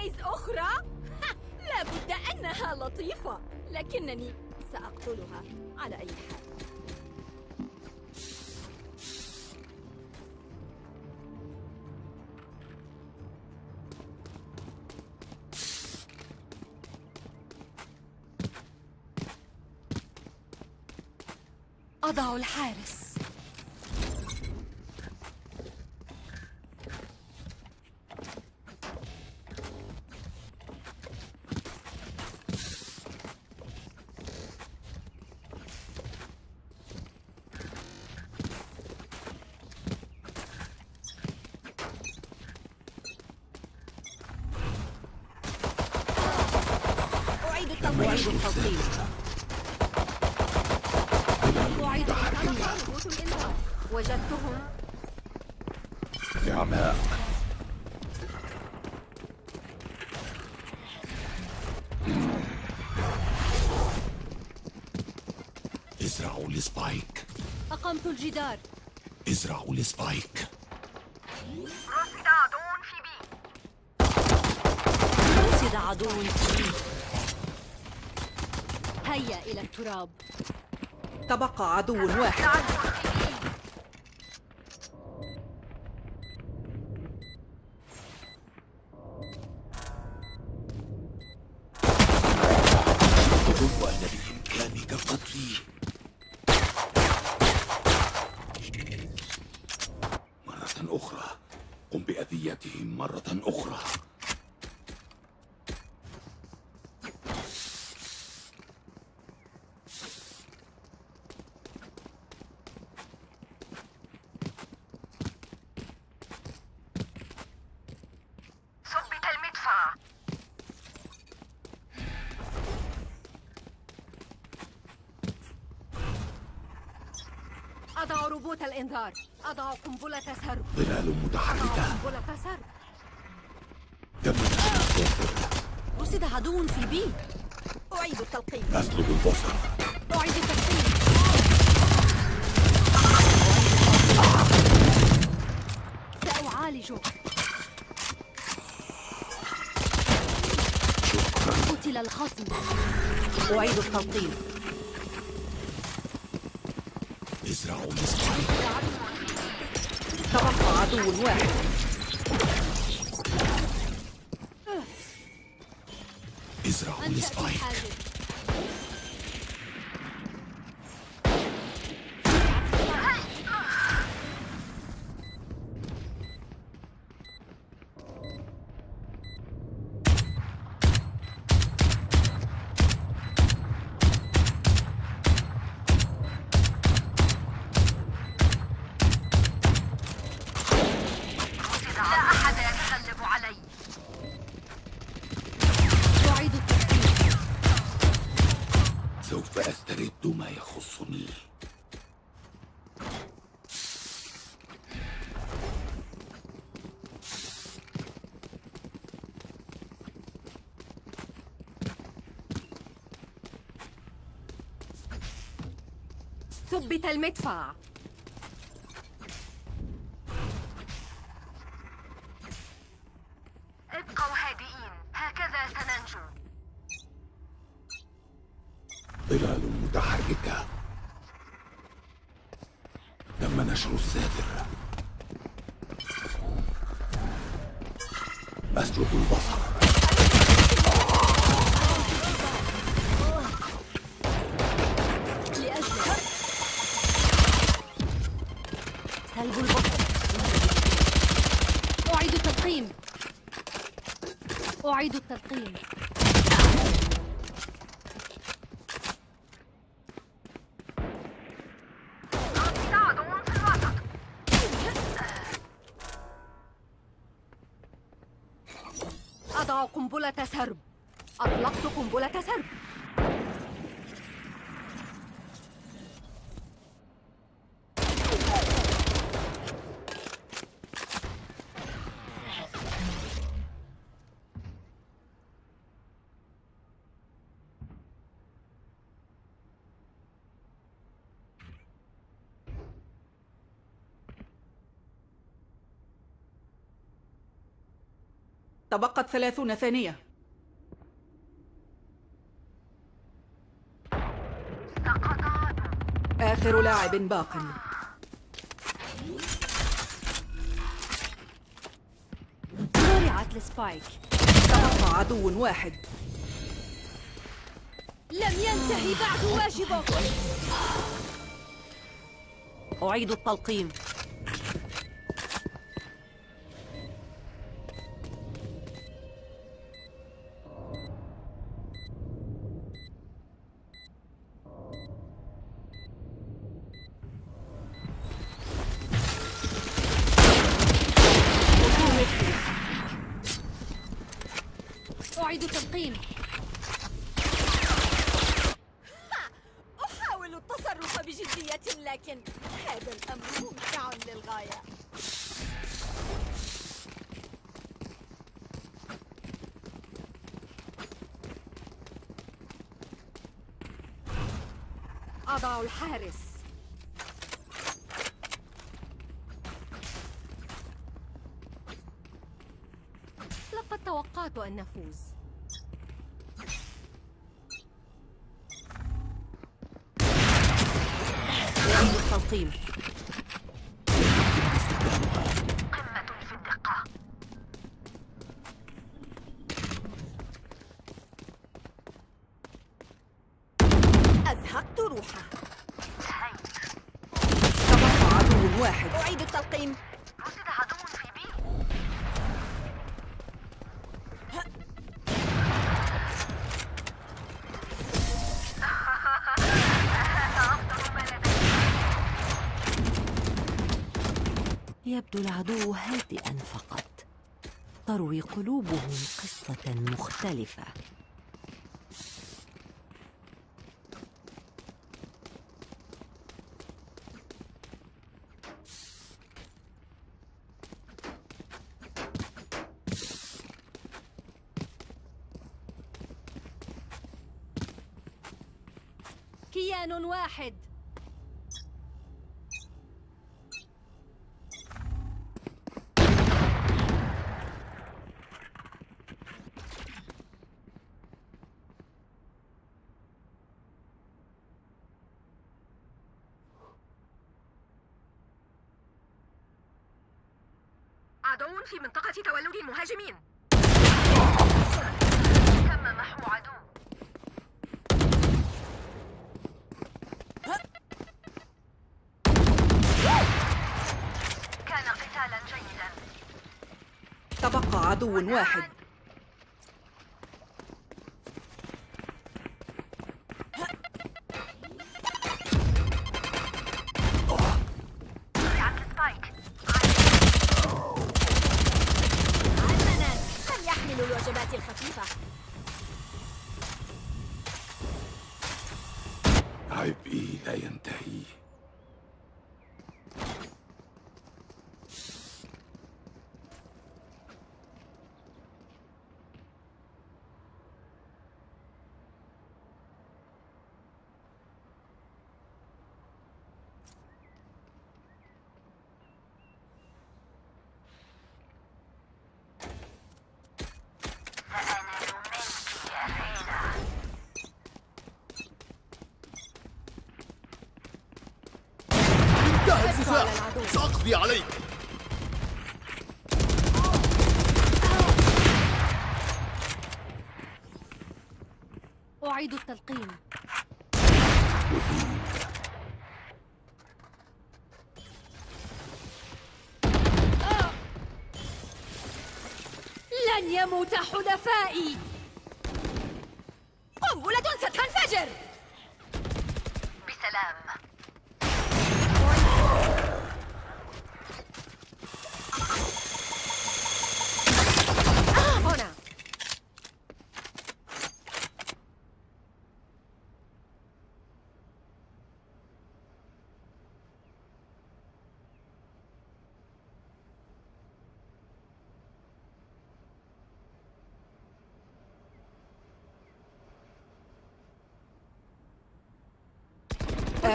بليز أخرى؟ لابد أنها لطيفة لكنني سأقتلها على أي حال أضع الحارس أعيد وجدتهم نعماء ازرعوا ال Spike أقمت الجدار ازرعوا ال Spike رصد عدو في B. هيا إلى التراب. تبقى عدو واحد هو أن بإمكانك قتلي مرة أخرى قم بأذيتهم مرة أخرى ثبت المدفع أضع روبوت الإنذار. أضع قنبلة سرب ظلال أضع متحركة قنبلة سرب تم الساتر رصد عدو في بي أعيد التلقيم. أسلب البصر. أعيد التسليم سأعالجه قتل الخصم. أعيد التلقيم. ازرعوا ال Spike تبقى عدو واحد ازرعوا أنشأت ال Spike الحاجز لا ثبت المدفع. ابقوا هادئين. هكذا سننجو. ظلال متحركة. تم نشر الساتر أسلب البصر. أعيد التلقيم أضع قنبلة سرب. أطلقت قنبلة سرب. تبقت ثلاثون ثانية. آخر لاعب باق. زرعت السبايك. تبقى عدو واحد. لم ينتهي بعد واجبك أعيد التلقيم. أعيد التلقيم أحاول التصرف بجدية لكن هذا الأمر ممتع للغاية. أضع الحارس. لقد توقعت أن نفوز. أعيد التلقيم قمة في الدقة أزهقت روحه تبقى عدو واحد أعيد التلقيم رصد عدو في بي أفضل ما لدي يبدو العدو هادئا فقط. تروي قلوبهم قصة مختلفة كيان واحد عدو في تولد المهاجمين. تم محو عدو؟ كان قتالا جيدا. تبقى عدو واحد وقعت السبايك حسنا من يحمل الوجبات الخفيفة عبئي لا ينتهي سأنال منك يا رينا انتهى النزاع سأقضي عليك. أعيد التلقيم لن يموت حلفائي.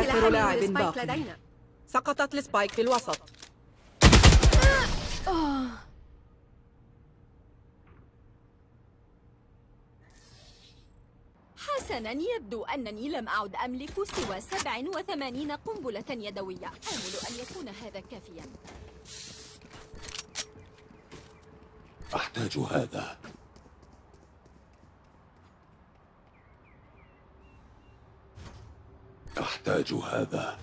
آخر لاعب باقي. لدينا. سقطت السبايك في الوسط. حسنا يبدو أنني لم أعد أملك سوى 87 قنبلة يدوية. آمل أن يكون هذا كافيا. أحتاج هذا. أحتاج هذا.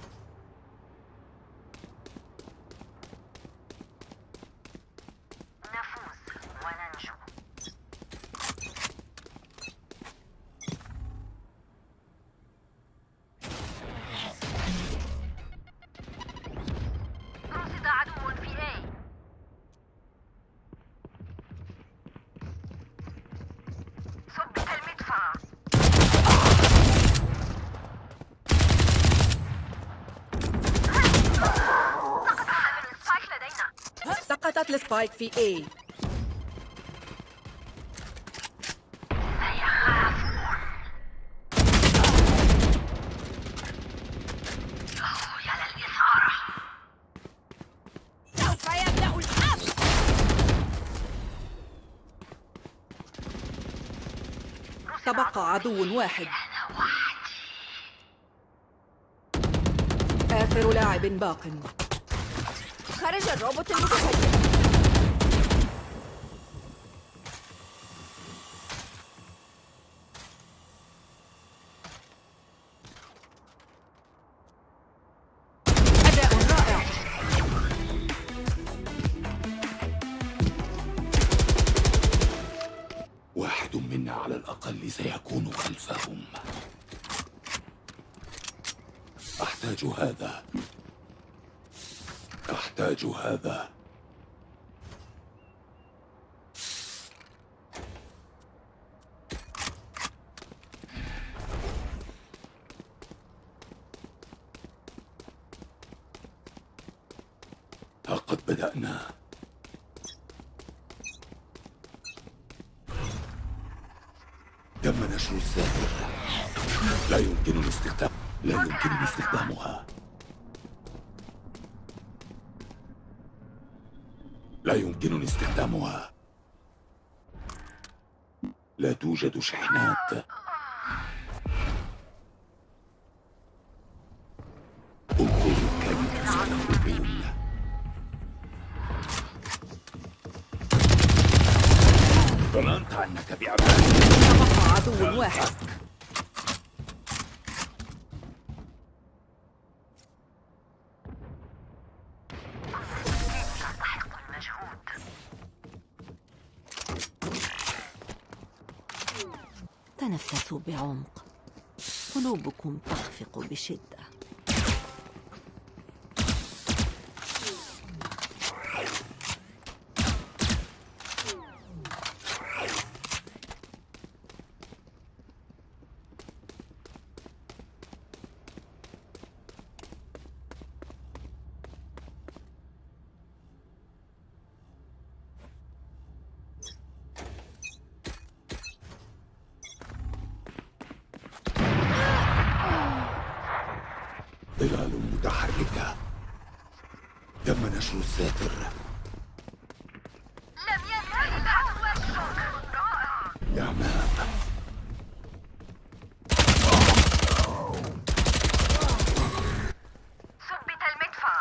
ثبت المدفع سقط حامل ال Spike سقطت ال Spike في الممر تبقى عدو واحد. آخر لاعب باق. خرج الروبوت المتفجر واحد منا على الأقل سيكون خلفهم أحتاج هذا. أحتاج هذا. ظننت أنك بأمان تبقى عدو واحد. تنفسوا بعمق. قلوبكم تخفق بشدة ظلال متحركة تم نشر الساتر. لم ينتهي العدو رائع يا ماء ثبت المدفع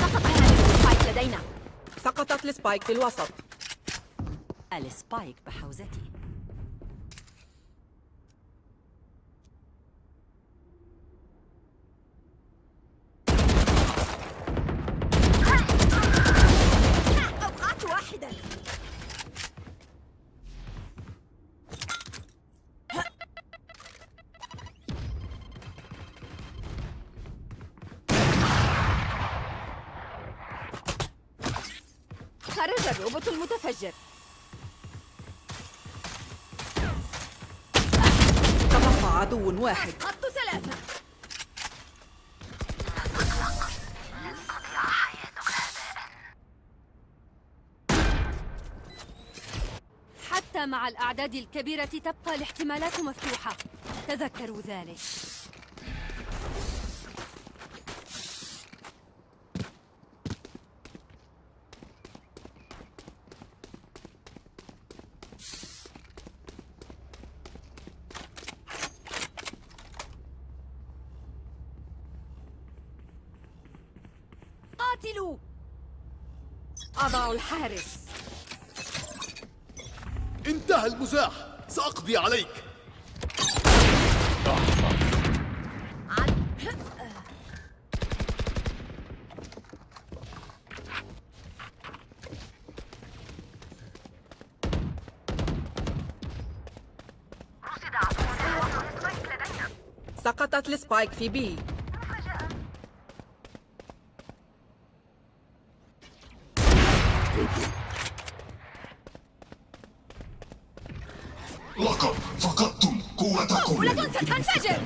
سقط ال Spike لدينا سقطت ال Spike في الوسط السبايك بحوزتي. حتى مع الأعداد الكبيرة تبقى الاحتمالات مفتوحة. تذكروا ذلك أضع الحارس انتهى المزاح سأقضي عليك رصد عدو في وسط ال Spike لدينا سقطت ال Spike في B. لقد فقدتم قوتكم. بولة ستنفجر.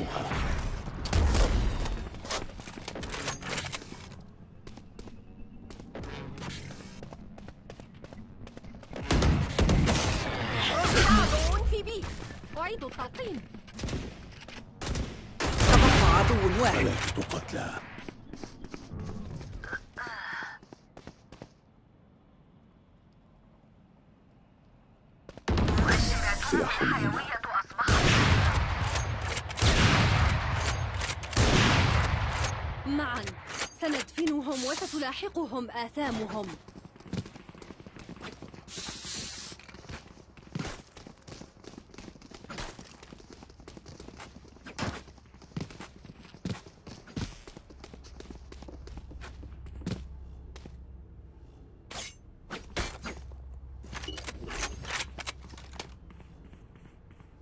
وستلاحقهم آثامهم.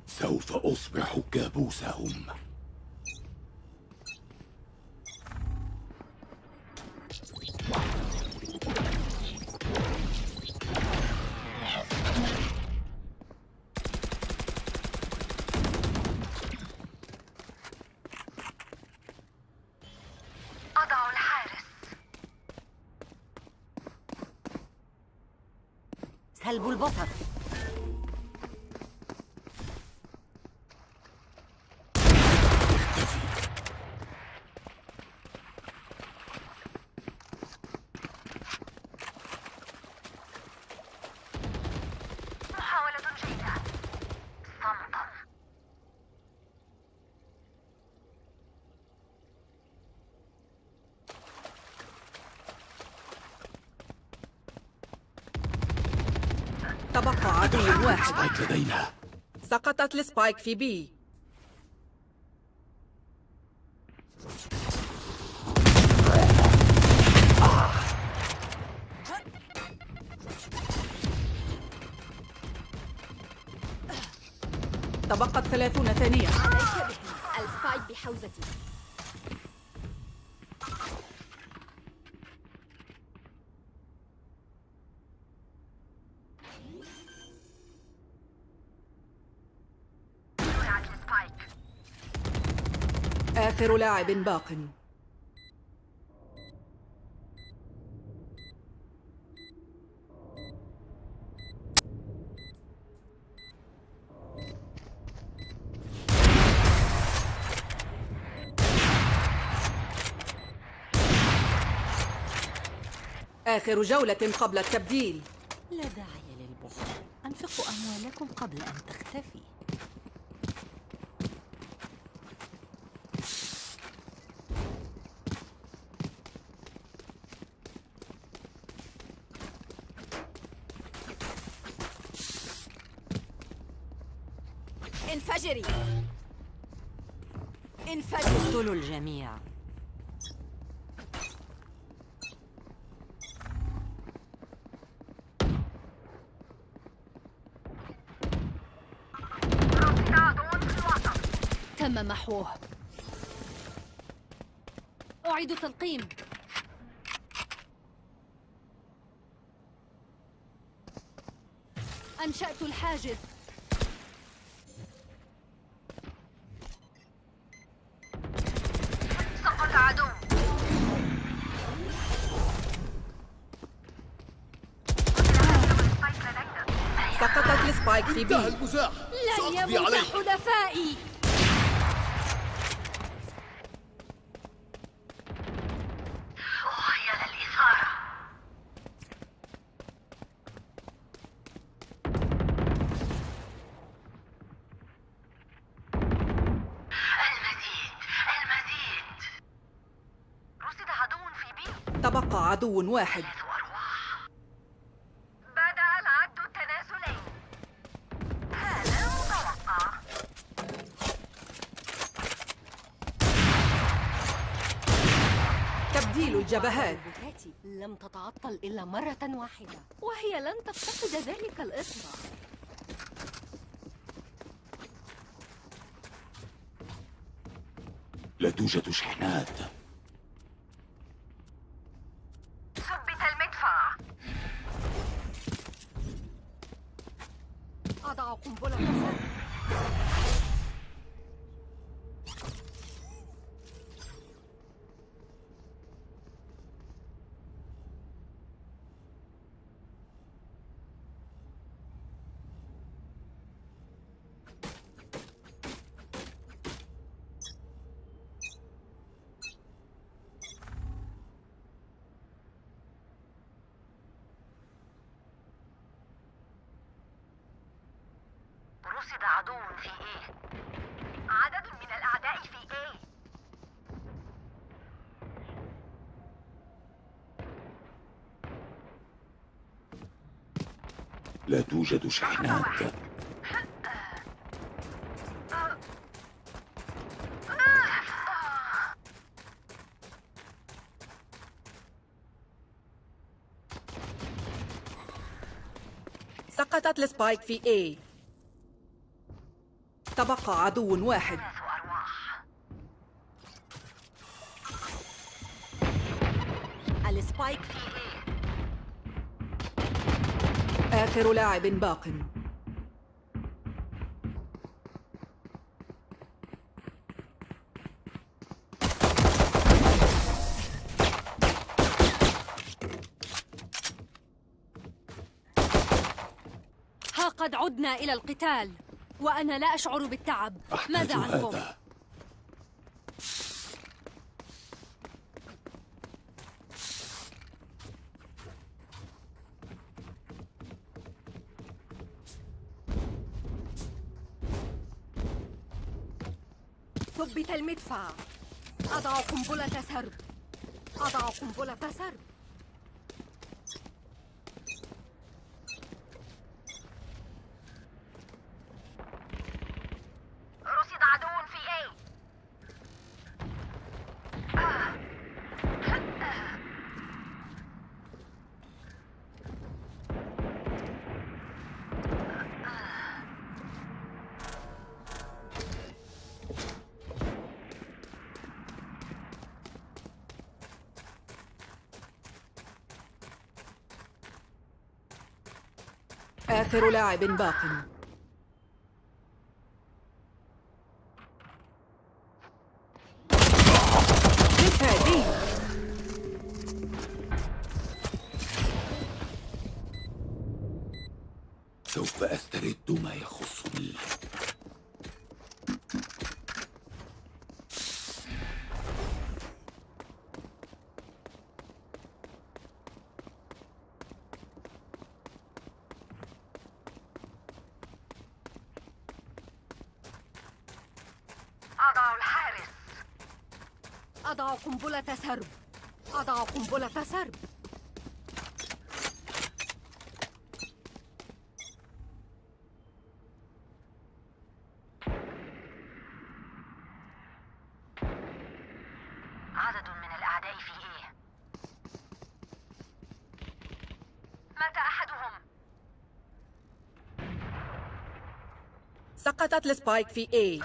سوف أصبح كابوسهم. تبقى عدو واحد. Spike لدينا. سقطت ال Spike في B. تبقت ثلاثون ثانية. ال Spike بحوزتي. آخر لاعب باق. آخر جولة قبل التبديل. لا داعي للبخل. أنفقوا أموالكم قبل أن تختفي. الجميع تم محوه. أعيد تلقيم. أنشأت الحاجز سقط عدو السبايك لدينا في انتهى المزاح. لن يموت عليك. حلفائي. وهي للإثارة. المزيد المزيد. رصد عدو في بي. تبقى عدو واحد. الجبهات. لم تتعطل إلا مرة واحدة. وهي لن تفتقد ذلك الإصبع. لا توجد شحنات ثبت المدفع أضع قنبلة سر رصد عدو في إيه عدد من الاعداء في إيه لا توجد شحنات. سقطت ال Spike في A. تبقى عدو واحد. ال Spike في آخر لاعب باق. ها قد عدنا إلى القتال وأنا لا أشعر بالتعب. ماذا عنكم؟ هذا؟ ثبت المدفع. أضع قنبلة سرب. أضع قنبلة سرب رصد عدو في إيه آخر لاعب باق. قنبلة سرب أضع قنبلة سرب عدد من الأعداء في إيه مات أحدهم. سقطت السبايك في A.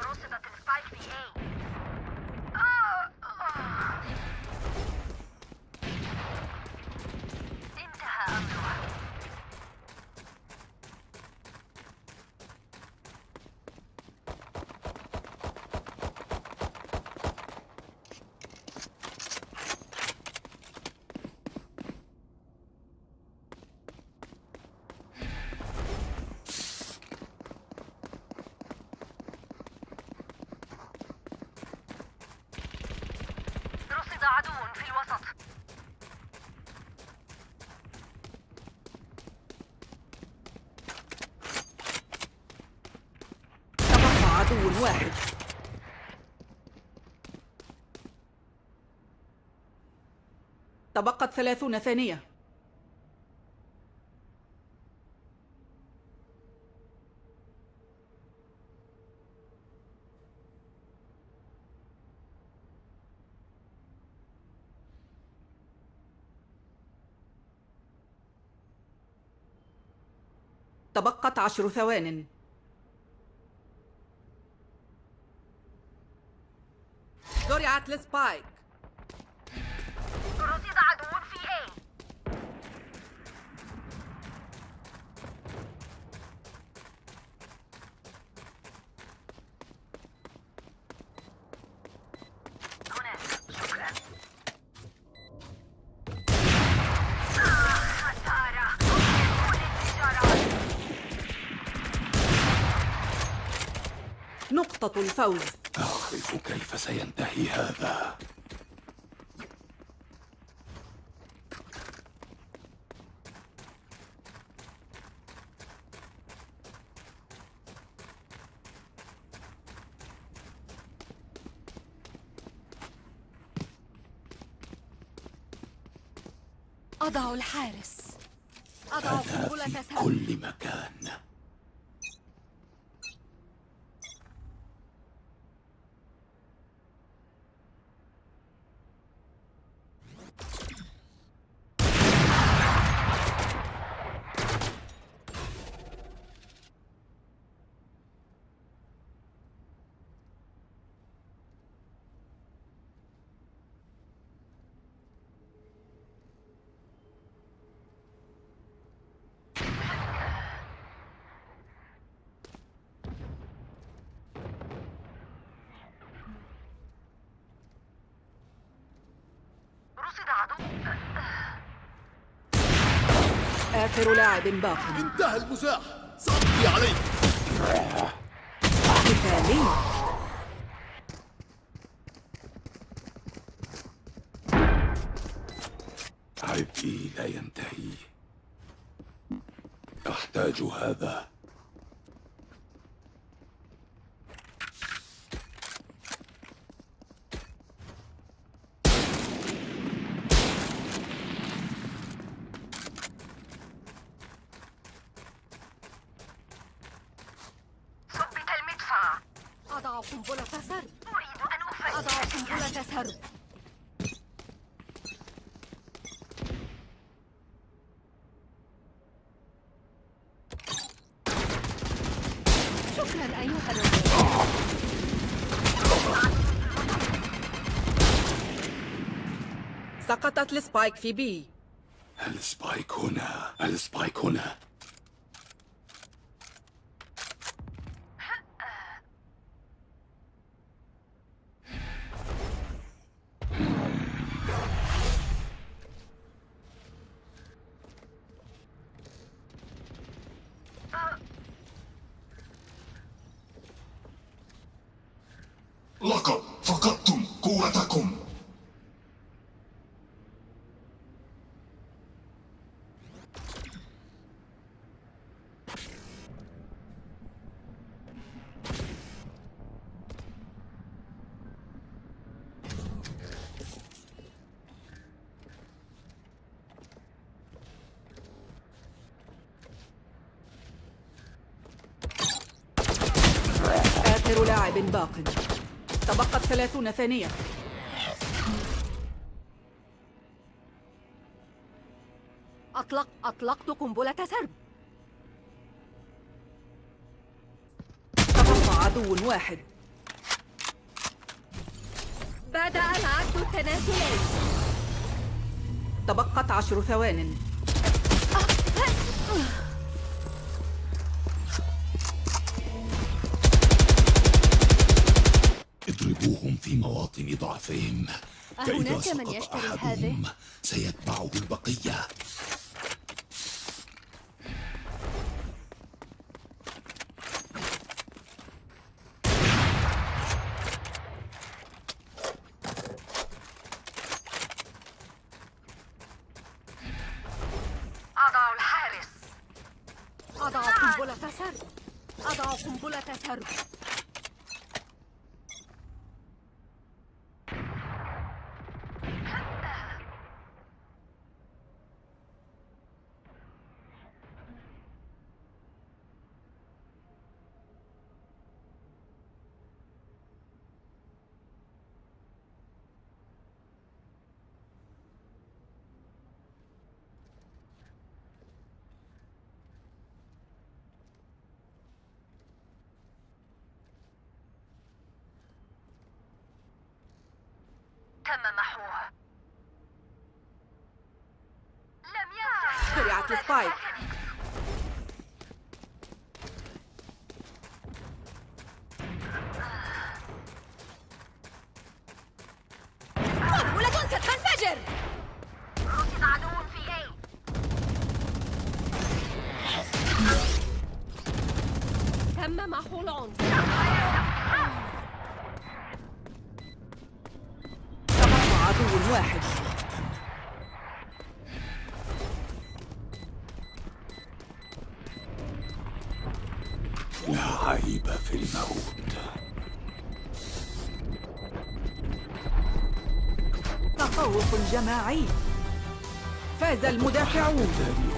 تبقت ثلاثون ثانية. تبقت عشر ثوان. زرعت لسبايك. نقطة الفوز. أعرف كيف سينتهي هذا؟ أضع الحارس. أضع قنبلة في كل مكان رصد عدو آخر لاعب باق. انتهى المزاح. سأقضي عليك. مثالي عبئي لا ينتهي. أحتاج هذا ثبت المدفع أضع قنبلة سرب أريد أن أضع أفكك قنبلة سرب شكرا أيها الرجل سقطت ال Spike في B ال Spike هنا ال Spike هنا. لقد فقدتم قوتكم آخر لاعب باق. تبقت ثلاثون ثانية. أطلق أطلقت قنبلة سرب. تبقى عدو واحد. بدأ العد التنازلي. تبقت عشر ثوان. في مواطن ضعفهم فإذا أهناك من سقط يشتري أحدهم هذه؟ سيتبعه البقية تم محوه لم زرعت السبايك. قنبلة ستنفجر. رصد عدو في تم محو العنصر فاز المدافعون.